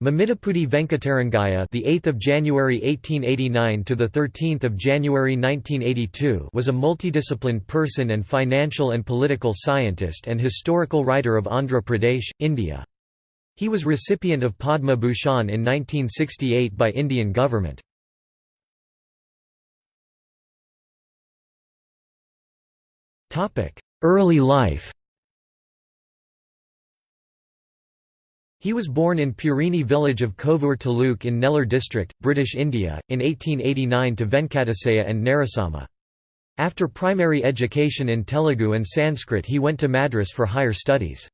Mamidapudi Venkatarangaya, the 8th of January 1889 to the 13th of January 1982, was a multidisciplined person and financial and political scientist and historical writer of Andhra Pradesh, India. He was recipient of Padma Bhushan in 1968 by Indian government. Topic: Early life. He was born in Purini village of Kovur Taluk in Nellore district, British India, in 1889 to Venkatasaya and Narasamma. After primary education in Telugu and Sanskrit he went to Madras for higher studies.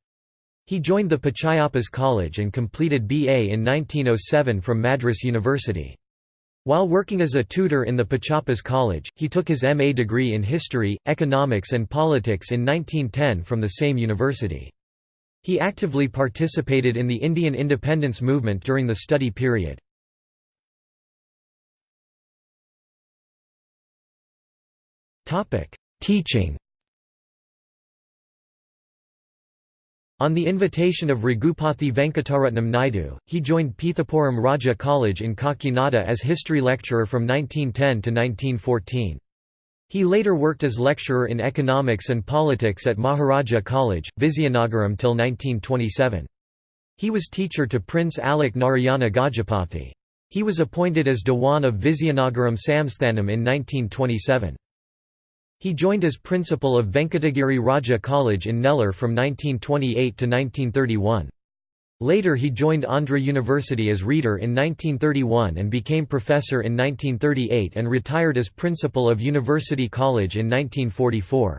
He joined the Pachayappas College and completed BA in 1907 from Madras University. While working as a tutor in the Pachayappas College, he took his MA degree in History, Economics and Politics in 1910 from the same university. He actively participated in the Indian independence movement during the study period. Teaching On the invitation of Raghupathy Venkataratnam Naidu, he joined Pithapuram Raja College in Kakinada as history lecturer from 1910 to 1914. He later worked as lecturer in economics and politics at Maharaja College, Vizianagaram till 1927. He was teacher to Prince Alec Narayana Gajapathy. He was appointed as Dewan of Vizianagaram Samsthanam in 1927. He joined as principal of Venkatagiri Raja College in Nellore from 1928 to 1931. Later he joined Andhra University as reader in 1931 and became professor in 1938 and retired as principal of University College in 1944.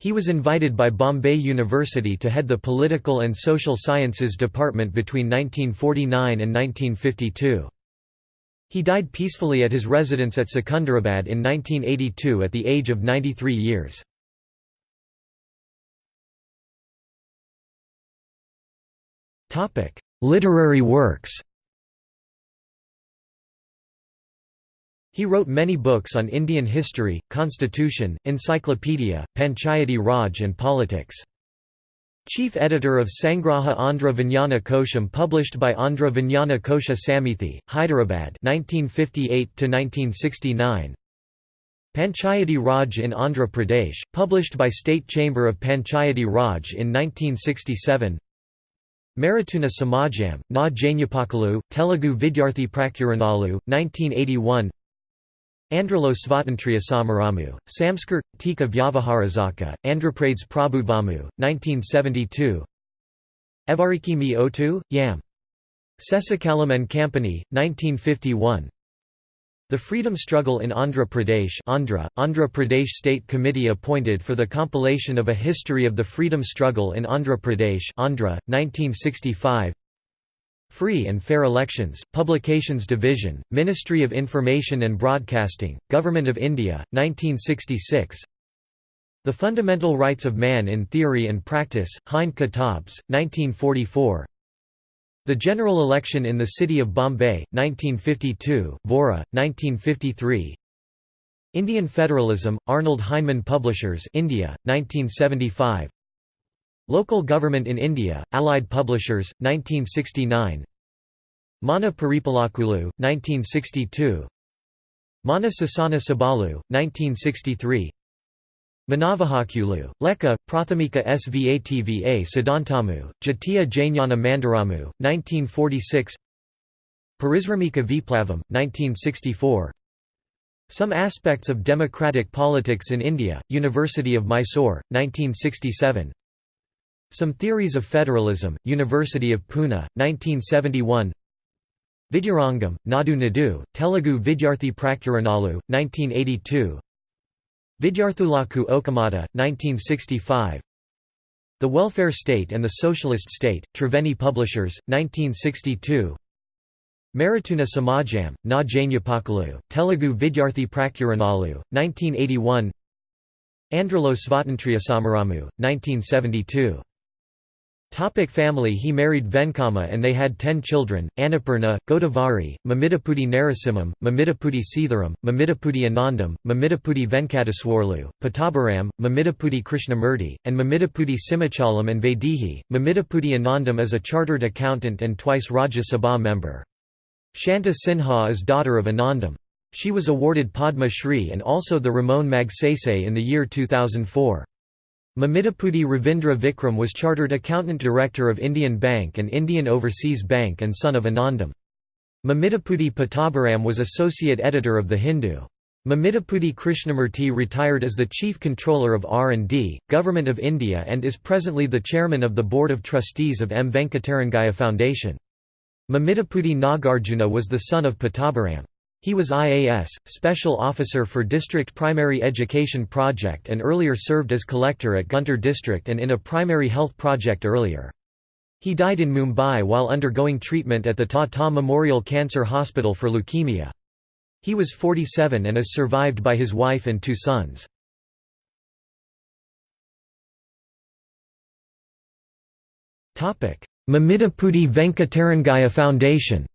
He was invited by Bombay University to head the Political and Social Sciences Department between 1949 and 1952. He died peacefully at his residence at Secunderabad in 1982 at the age of 93 years. Literary works He wrote many books on Indian history, constitution, encyclopedia, Panchayati Raj and politics. Chief editor of Sangraha Andhra Vijnana Kosham published by Andhra Vijnana Kosha Samithi, Hyderabad 1958–1969 Panchayati Raj in Andhra Pradesh, published by State Chamber of Panchayati Raj in 1967 Maratuna Samajam, Na Janyapakalu, Telugu Vidyarthi Prakuranalu, 1981 Andhralo Svatantriya Samaramu, Samskar, Tika Vyavaharazaka, Andhraprades Prabhudvamu, 1972 Evariki Mi Otu, Yam. Seshachalam and Company, 1951 the Freedom Struggle in Andhra Pradesh Andhra, Andhra Pradesh State Committee appointed for the compilation of a history of the freedom struggle in Andhra Pradesh Andhra, 1965 Free and Fair Elections, Publications Division, Ministry of Information and Broadcasting, Government of India, 1966 The Fundamental Rights of Man in Theory and Practice, Hind Kitabs, 1944 the general election in the city of Bombay, 1952, Vora, 1953 Indian Federalism, Arnold Heinemann Publishers India, 1975 Local Government in India, Allied Publishers, 1969 Mana Paripalakulu, 1962 Mana Sasana Sabalu, 1963 Manavahakulu, Leka, Prathamika Svatva Siddhantamu, Jatiya Jnana Mandaramu, 1946 Parisramika Viplavam, 1964 Some Aspects of Democratic Politics in India, University of Mysore, 1967 Some Theories of Federalism, University of Pune, 1971 Vidyarangam, Nadu Nadu, Telugu Vidyarthi Prakuranalu, 1982 Vidyarthulaku Okamata, 1965 The Welfare State and the Socialist State, Triveni Publishers, 1962 Maratuna Samajam, Na Janyapakalu, Telugu Vidyarthi Prakuranalu, 1981 Andhralo Svatantriya Samaramu, 1972 Topic family He married Venkama and they had ten children, Annapurna, Godavari, Mamidapudi Narasimham, Mamidapudi Seetharam, Mamidapudi Anandam, Mamidapudi Venkateswarlu, Pattabhiram, Mamidapudi Krishnamurti, and Mamidapudi Simachalam and Vaidehi. Mamidapudi Anandam is a chartered accountant and twice Rajya Sabha member. Shanta Sinha is daughter of Anandam. She was awarded Padma Shri and also the Ramon Magsaysay in the year 2004. Mamidapudi Ravindra Vikram was Chartered Accountant Director of Indian Bank and Indian Overseas Bank and son of Anandam. Mamidapudi Pattabhiram was Associate Editor of The Hindu. Mamidapudi Krishnamurti retired as the Chief Controller of R&D, Government of India and is presently the Chairman of the Board of Trustees of M. Venkatarangaya Foundation. Mamidapudi Nagarjuna was the son of Pattabhiram. He was IAS, Special Officer for District Primary Education Project and earlier served as collector at Guntur district and in a primary health project earlier. He died in Mumbai while undergoing treatment at the Tata Memorial Cancer Hospital for leukemia. He was 47 and is survived by his wife and two sons. Mamidapudi Venkatarangaya Foundation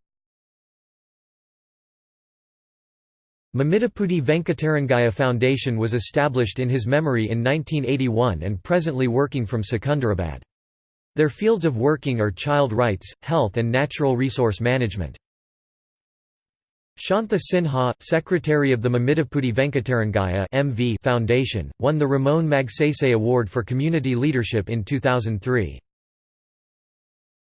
Mamidapudi Venkatarangaya Foundation was established in his memory in 1981 and presently working from Secunderabad. Their fields of working are child rights, health and natural resource management. Shantha Sinha, secretary of the Mamidapudi Venkatarangaya MV Foundation, won the Ramon Magsaysay Award for Community Leadership in 2003.